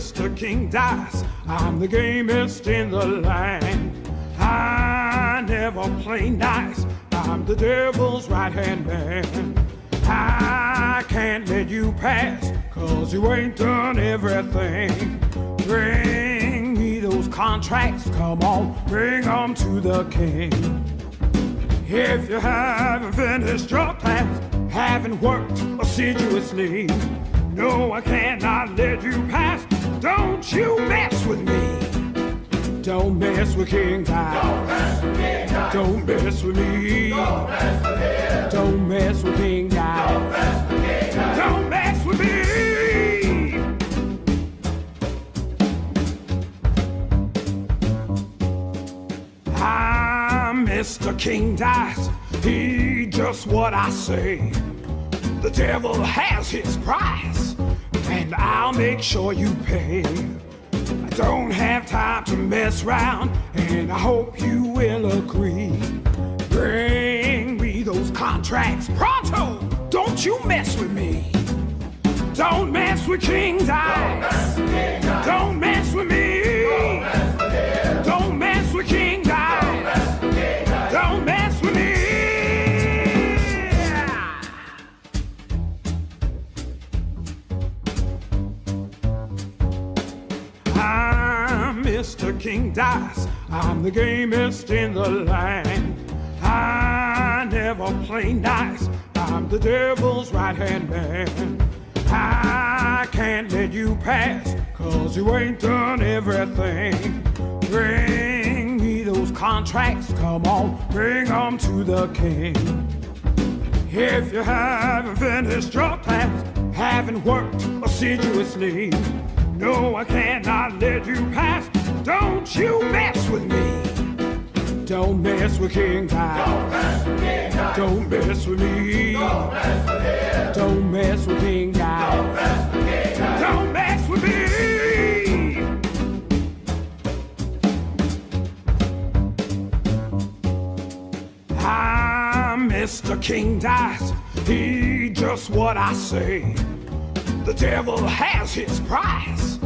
Mr. King Dice. I'm the gamest in the land. I never play nice. I'm the devil's right hand man. I can't let you pass, cause you ain't done everything. Bring me those contracts, come on, bring 'em to the king. If you haven't finished your class, haven't worked assiduously, no, I cannot let you pass. Don't you mess with me. Don't mess with King Dice. Don't mess with King Dice. Don't mess with me. Don't mess with him. Don't mess with King Dice. Don't mess with Don't mess with me. Ah, I'm Mr. King Dice. He just what I say. The devil has his price, and I'll make sure you pay. I don't have time to mess around, and I hope you will agree. Bring me those contracts pronto. Don't you mess with me. Don't mess with King Dice. Don't mess with Mr. King Dice. I'm the gamest in the land. I never play nice. I'm the devil's right hand man. I can't let you pass, cause you ain't done everything. Bring me those contracts, come on, bring 'em to the king. If you haven't finished your class, haven't worked assiduously, no, I cannot let you pass. Don't you mess with me. Don't mess with King Dice. Don't mess with King Dice. Don't mess with me. Don't mess with. Don't mess with King Dice. Don't mess with King Dice. Don't mess with me. Ah, I'm Mr. King Dice. He just what I say. The devil has his price,